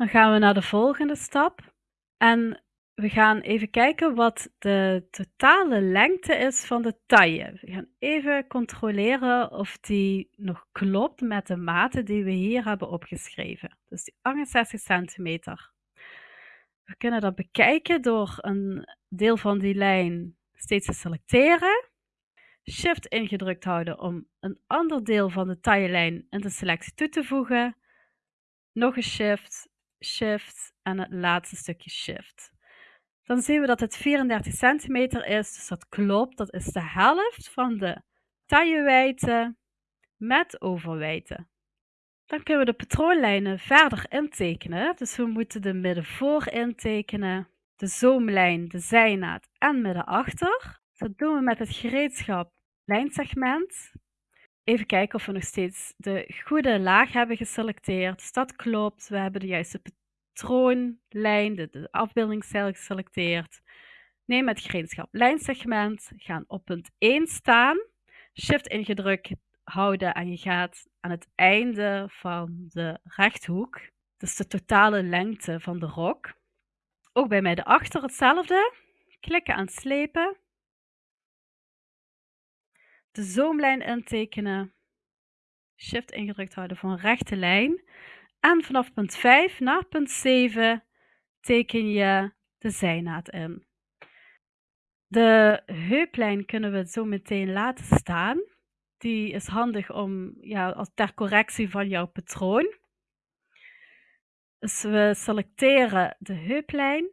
Dan gaan we naar de volgende stap. En we gaan even kijken wat de totale lengte is van de taille. We gaan even controleren of die nog klopt met de maten die we hier hebben opgeschreven. Dus die 68 centimeter. We kunnen dat bekijken door een deel van die lijn steeds te selecteren. Shift ingedrukt houden om een ander deel van de taillelijn in de selectie toe te voegen. Nog een shift, shift en het laatste stukje shift. Dan zien we dat het 34 centimeter is, dus dat klopt. Dat is de helft van de taillewijdte met overwijdte. Dan kunnen we de patroonlijnen verder intekenen. Dus we moeten de middenvoor intekenen, de zoomlijn, de zijnaad en middenachter. Dat doen we met het gereedschap lijnsegment. Even kijken of we nog steeds de goede laag hebben geselecteerd. Dus dat klopt. We hebben de juiste patroonlijn, de, de afbeeldingsstijl geselecteerd. Neem het gereedschap lijnsegment, gaan op punt 1 staan. Shift ingedrukt houden en je gaat aan het einde van de rechthoek, dus de totale lengte van de rok. Ook bij mij de achter hetzelfde. Klikken aan slepen. De zoomlijn intekenen. Shift ingedrukt houden voor een rechte lijn. En vanaf punt 5 naar punt 7 teken je de zijnaad in. De heuplijn kunnen we zo meteen laten staan. Die is handig om, ja, als ter correctie van jouw patroon. Dus we selecteren de heuplijn,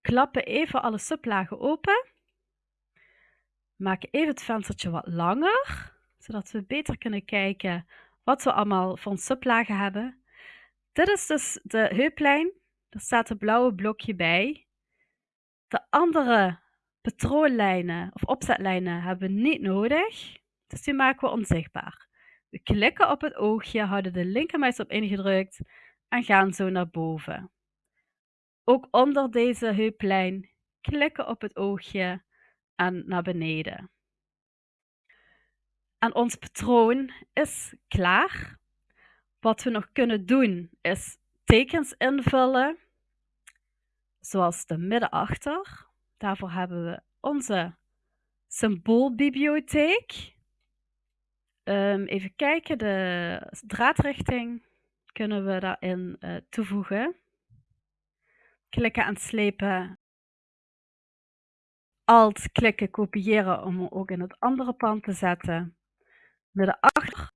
klappen even alle sublagen open, maken even het venstertje wat langer, zodat we beter kunnen kijken wat we allemaal van sublagen hebben. Dit is dus de heuplijn, daar staat een blauwe blokje bij. De andere patroonlijnen of opzetlijnen hebben we niet nodig, dus die maken we onzichtbaar. We klikken op het oogje, houden de linkermuis op ingedrukt en gaan zo naar boven. Ook onder deze heuplijn klikken op het oogje en naar beneden. En ons patroon is klaar. Wat we nog kunnen doen is tekens invullen, zoals de middenachter. Daarvoor hebben we onze symboolbibliotheek. Um, even kijken, de draadrichting kunnen we daarin uh, toevoegen. Klikken en slepen. Alt klikken, kopiëren om hem ook in het andere pand te zetten. Midden achter,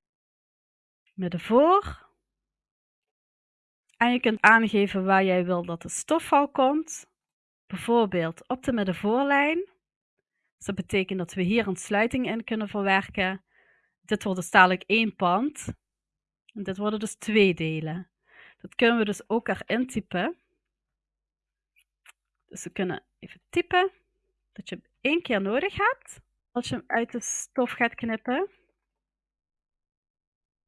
midden voor. En je kunt aangeven waar jij wil dat de stofval komt. Bijvoorbeeld op de middenvoorlijn. Dus dat betekent dat we hier een sluiting in kunnen verwerken. Dit wordt dus dadelijk één pand. En dit worden dus twee delen. Dat kunnen we dus ook erin typen. Dus we kunnen even typen dat je hem één keer nodig hebt als je hem uit de stof gaat knippen.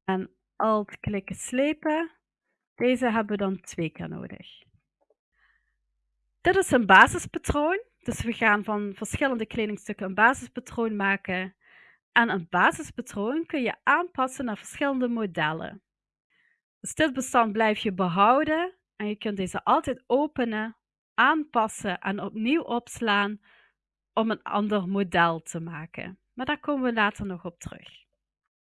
En alt klikken slepen. Deze hebben we dan twee keer nodig. Dit is een basispatroon. Dus we gaan van verschillende kledingstukken een basispatroon maken. En een basispatroon kun je aanpassen naar verschillende modellen. Dus dit bestand blijf je behouden en je kunt deze altijd openen, aanpassen en opnieuw opslaan om een ander model te maken. Maar daar komen we later nog op terug.